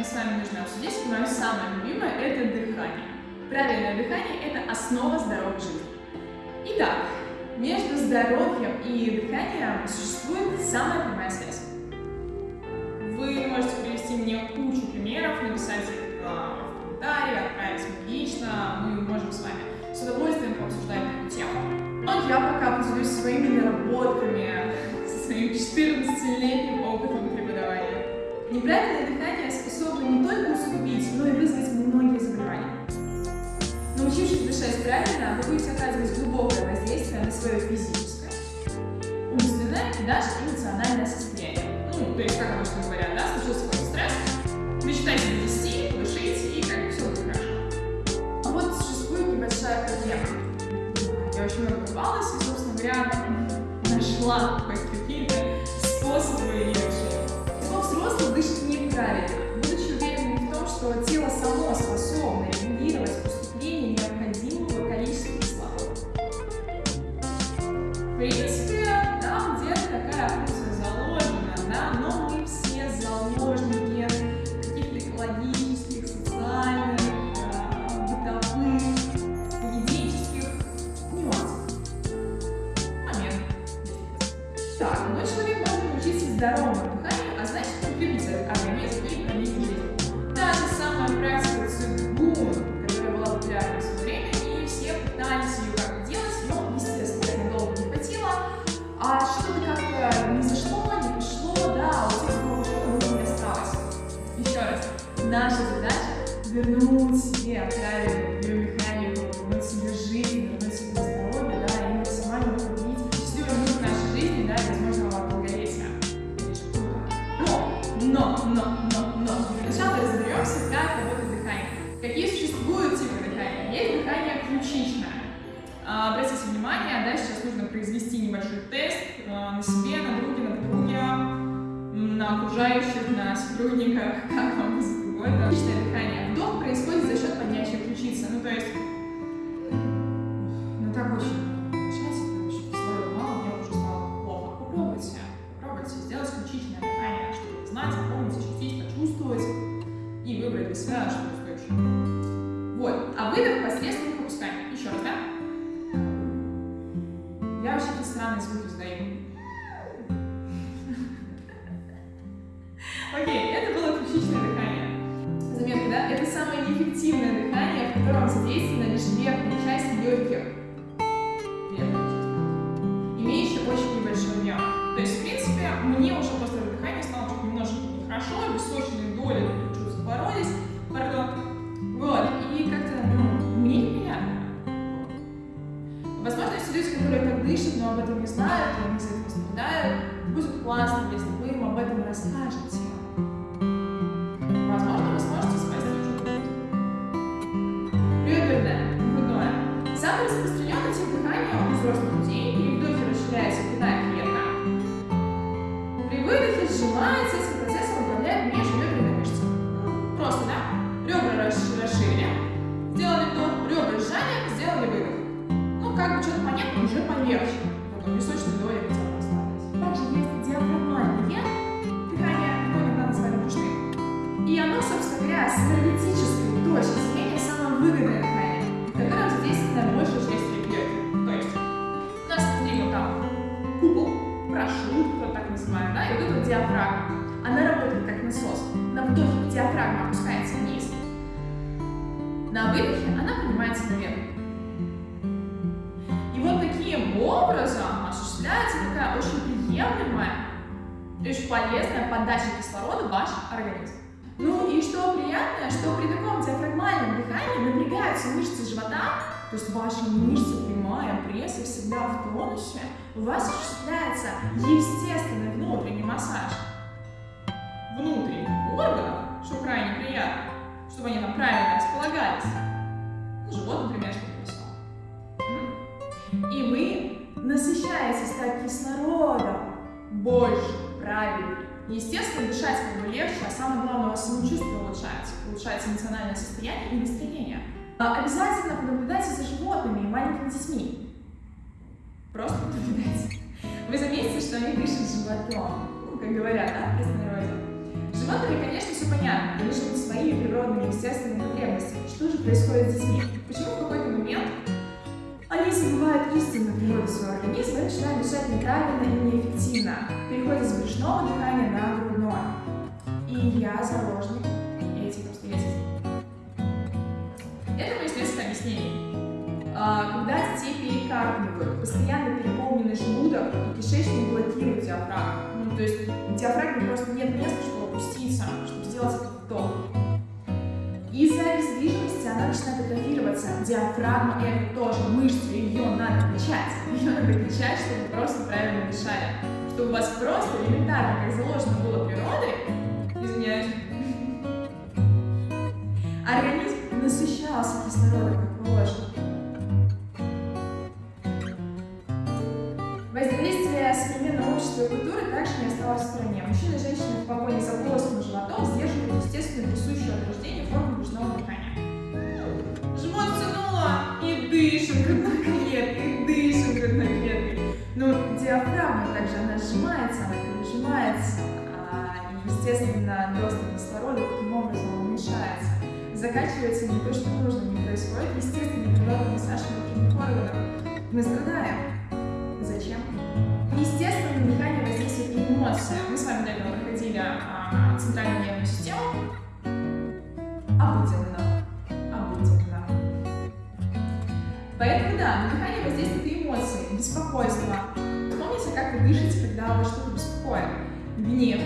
мы с вами нужно обсудить мое самое любимое – это дыхание. Правильное дыхание – это основа здоровой жизни. Итак, между здоровьем и дыханием существует самая прямая связь. Вы можете привести мне кучу примеров, написать их а, в комментарии, отправить мне лично, мы можем с вами с удовольствием пообсуждать эту тему. Но я пока поделюсь своими наработками, со своим 14-летним опытом преподавания. Неправильное дыхание способно не только усугубить, но и вызвать многие заболевания. Научившись дышать правильно, вы будете оказывать глубокое воздействие на свое физическое, умственное и даже эмоциональное состояние. Ну, то есть, как обычно говорят, да, случился какой-то стресс, мечтайте 10, дышите, и как бы все будет хорошо. А вот существует небольшая проблема. Я очень много копалась и, собственно говоря, нашла хоть что тело само вернуть себе правильную биомеханику, вернуть себе жизнь, вернуть себе здоровье, да, и максимально продлить счастливый мир нашей жизни, да, возможного долголетия. Но, но, но, но, но, для начала разберемся, как работает дыхание. Какие существуют типы дыхания? Есть дыхание ключичное. А, Обратите внимание, да, сейчас нужно произвести небольшой тест а, на себе, на друге, на подруге, м, на окружающих, на сотрудниках, как вам угодно. Ключичное дыхание. Вдох происходит за счет поднятия ключицы. Ну, то есть, ну так очень на выдохе она поднимается наверх. И вот таким образом осуществляется такая очень приемлемая, очень полезная подача кислорода в ваш организм. Ну и что приятное, что при таком диафрагмальном дыхании напрягаются мышцы живота, то есть ваши мышцы прямая, пресс и всегда в тонусе, у вас осуществляется естественный внутренний массаж дышать как бы легче, а самое главное, у вас самочувствие улучшается, улучшается эмоциональное состояние и настроение. А Обязательно понаблюдайте за животными и маленькими детьми. Просто понаблюдайте. Вы заметите, что они дышат животом. Ну, как говорят, да, в простонародье. Животными, конечно, все понятно, они живут своими природными, естественными потребностями. Что же происходит с детьми? Почему в какой-то момент они забывают истинную природу своего организма и начинают дышать неправильно и неэффективно, переходят с брюшного дыхания на грудное. И я заложник этих обстоятельств. Это естественное объяснение. А, когда детей перекармливают, постоянно переполненный желудок и кишечник блокируют диафрагму. Ну, то есть диафрагме просто нет места, чтобы опуститься, чтобы сделать этот вдох. Из-за обездвиженности она начинает атрофироваться. Диафрагма – это тоже мышца, ее надо качать. Ее надо качать, чтобы просто правильно дышали. Чтобы у вас просто элементарно, как заложено в стороне. Мужчины и женщины в погоне за плоским животом сдерживают естественно присущую от рождения форму брюшного дыхания. Живот втянуло и дышим грудной клеткой, дышим грудной клеткой. Но диафрагма также, она сжимается, она прижимается, а, и, естественно, доступ кислорода таким образом уменьшается. Закачивается не то, что нужно, не происходит естественный природный массаж внутренних органов. Мы страдаем. Зачем? Естественно, на эмоции. Мы с вами до этого проходили а, центральную нервную систему. Обыденно. Обыденно. Поэтому да, на дыхание воздействуют эмоции, беспокойство. Помните, как вы дышите, когда вас что-то беспокоит? Гнев,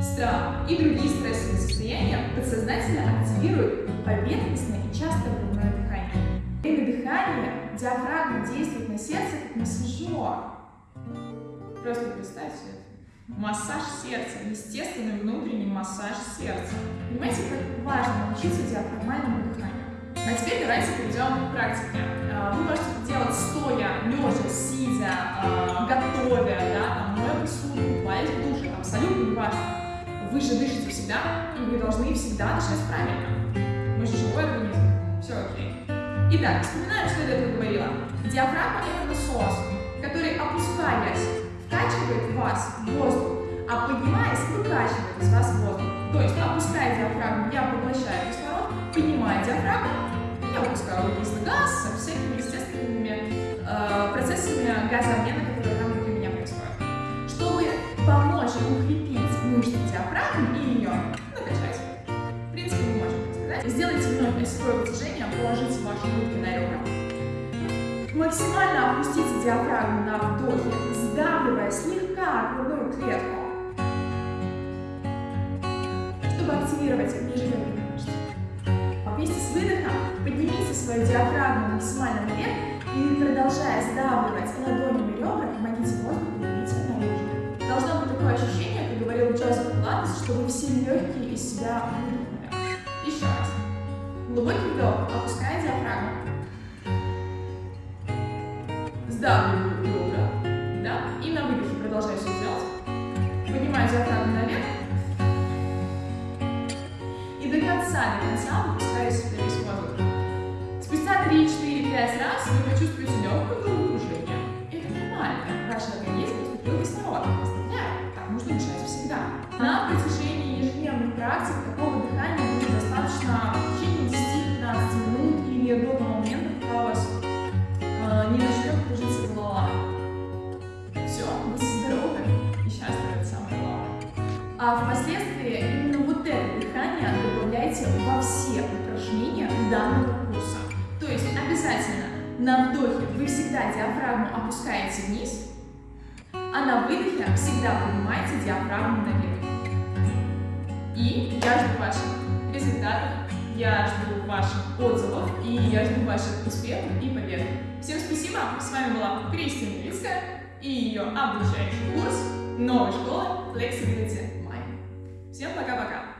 страх и другие стрессовые состояния подсознательно активируют поверхностное и часто грудное дыхание. Время дыхания диафрагма действует на сердце как массажер. Просто представьте это. Массаж сердца, естественный внутренний массаж сердца. Понимаете, как важно научиться диафрагмальному дыханию. А теперь давайте перейдем к практике. А, вы можете делать стоя, лежа, сидя, а, готовя, да, там, моя посуду, купаясь в душе, абсолютно не важно. Вы же дышите всегда, и вы должны всегда дышать правильно. Мы же живой организм. Все окей. Итак, вспоминаем, что я до этого говорила. Диафрагма – это насос, который, опускаясь, вкачивает в вас воздух, а поднимаясь, выкачивает из вас воздух. То есть, опуская диафрагму, я поглощаю кислород, поднимая диафрагму, я выпускаю углекислый газ со всякими естественными э, процессами газообмена, которые там внутри меня происходят. Чтобы помочь укрепить мышцы диафрагмы и Максимально опустите диафрагму на вдохе, сдавливая слегка грудную клетку, чтобы активировать межреберные мышцы. Вместе с выдохом поднимите свою диафрагму максимально наверх и, продолжая сдавливать ладонями ребра, помогите воздуху выйти наружу. Должно быть такое ощущение, как говорил Джозеф Пилатес, что вы все легкие из себя выдохнули. Еще раз. Глубокий вдох, опуская диафрагму. Сдавливаю ребра, да, и на выдохе продолжаю А впоследствии именно вот это дыхание добавляйте во все упражнения данного курса. То есть обязательно на вдохе вы всегда диафрагму опускаете вниз, а на выдохе всегда поднимаете диафрагму наверх. И я жду ваших результатов, я жду ваших отзывов, и я жду ваших успехов и побед. Всем спасибо, с вами была Кристина Левицкая и ее обучающий курс новой школы Flexibility. Всем пока-пока!